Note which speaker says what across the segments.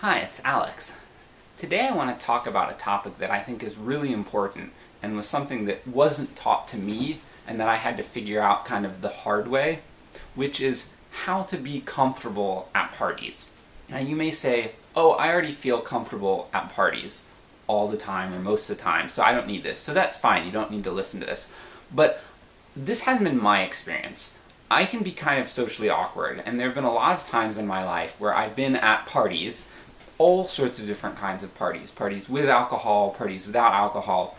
Speaker 1: Hi, it's Alex. Today I want to talk about a topic that I think is really important and was something that wasn't taught to me and that I had to figure out kind of the hard way, which is how to be comfortable at parties. Now you may say, oh, I already feel comfortable at parties all the time or most of the time, so I don't need this. So that's fine, you don't need to listen to this. But this hasn't been my experience. I can be kind of socially awkward, and there have been a lot of times in my life where I've been at parties all sorts of different kinds of parties. Parties with alcohol, parties without alcohol,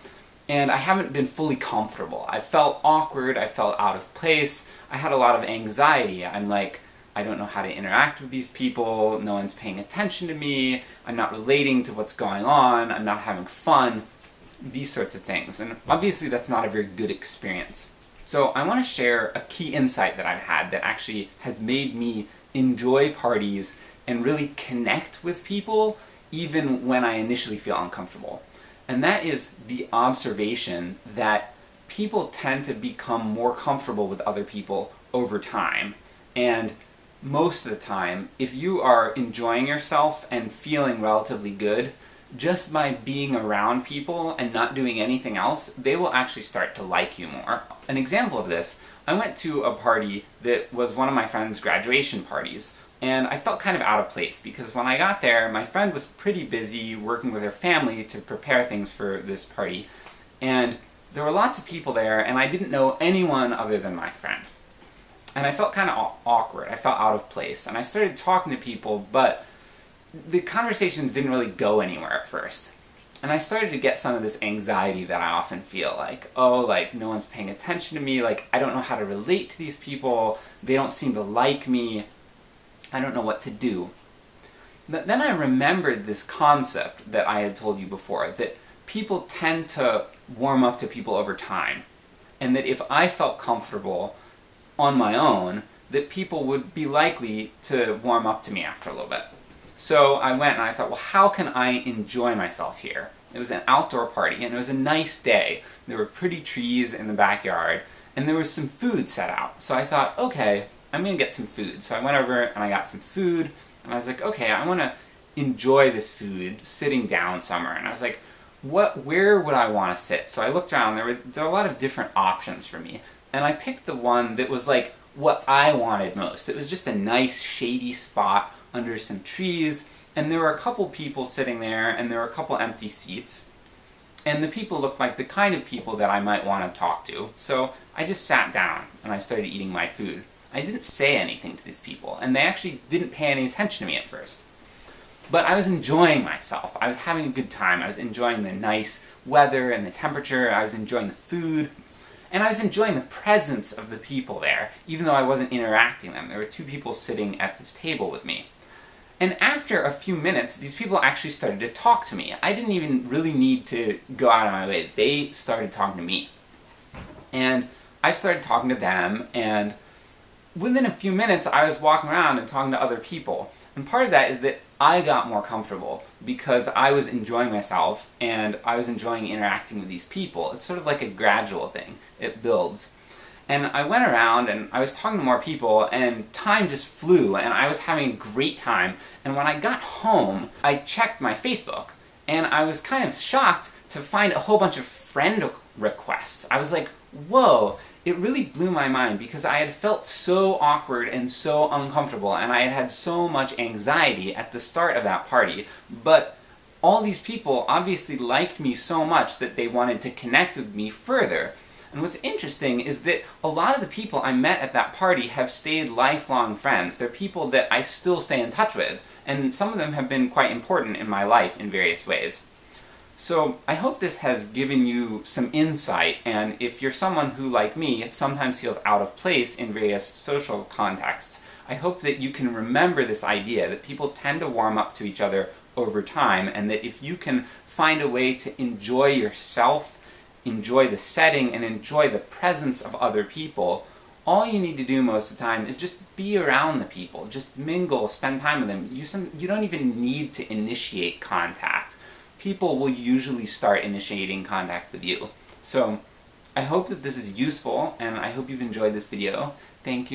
Speaker 1: and I haven't been fully comfortable. I felt awkward, I felt out of place, I had a lot of anxiety. I'm like, I don't know how to interact with these people, no one's paying attention to me, I'm not relating to what's going on, I'm not having fun, these sorts of things. And obviously that's not a very good experience. So I want to share a key insight that I've had that actually has made me enjoy parties and really connect with people even when I initially feel uncomfortable. And that is the observation that people tend to become more comfortable with other people over time. And most of the time, if you are enjoying yourself and feeling relatively good, just by being around people and not doing anything else, they will actually start to like you more. An example of this, I went to a party that was one of my friend's graduation parties, and I felt kind of out of place, because when I got there, my friend was pretty busy working with her family to prepare things for this party, and there were lots of people there, and I didn't know anyone other than my friend. And I felt kind of awkward, I felt out of place, and I started talking to people, but the conversations didn't really go anywhere at first. And I started to get some of this anxiety that I often feel, like, oh, like, no one's paying attention to me, like, I don't know how to relate to these people, they don't seem to like me, I don't know what to do. Then I remembered this concept that I had told you before, that people tend to warm up to people over time. And that if I felt comfortable on my own, that people would be likely to warm up to me after a little bit. So I went and I thought, well how can I enjoy myself here? It was an outdoor party, and it was a nice day. There were pretty trees in the backyard, and there was some food set out. So I thought, okay, I'm gonna get some food. So I went over and I got some food, and I was like, okay, I wanna enjoy this food sitting down somewhere. And I was like, what, where would I want to sit? So I looked around, there were, there were a lot of different options for me. And I picked the one that was like, what I wanted most. It was just a nice shady spot under some trees, and there were a couple people sitting there, and there were a couple empty seats. And the people looked like the kind of people that I might want to talk to. So I just sat down, and I started eating my food. I didn't say anything to these people, and they actually didn't pay any attention to me at first. But I was enjoying myself, I was having a good time, I was enjoying the nice weather and the temperature, I was enjoying the food, and I was enjoying the presence of the people there, even though I wasn't interacting them. There were two people sitting at this table with me. And after a few minutes, these people actually started to talk to me. I didn't even really need to go out of my way, they started talking to me. And I started talking to them, and within a few minutes I was walking around and talking to other people. And part of that is that I got more comfortable because I was enjoying myself and I was enjoying interacting with these people. It's sort of like a gradual thing. It builds. And I went around and I was talking to more people and time just flew and I was having a great time. And when I got home, I checked my Facebook and I was kind of shocked to find a whole bunch of friend requests. I was like, whoa, it really blew my mind because I had felt so awkward and so uncomfortable, and I had had so much anxiety at the start of that party, but all these people obviously liked me so much that they wanted to connect with me further. And what's interesting is that a lot of the people I met at that party have stayed lifelong friends. They're people that I still stay in touch with, and some of them have been quite important in my life in various ways. So I hope this has given you some insight, and if you're someone who, like me, sometimes feels out of place in various social contexts, I hope that you can remember this idea that people tend to warm up to each other over time, and that if you can find a way to enjoy yourself, enjoy the setting, and enjoy the presence of other people, all you need to do most of the time is just be around the people, just mingle, spend time with them. You, some, you don't even need to initiate contact people will usually start initiating contact with you. So, I hope that this is useful, and I hope you've enjoyed this video. Thank you.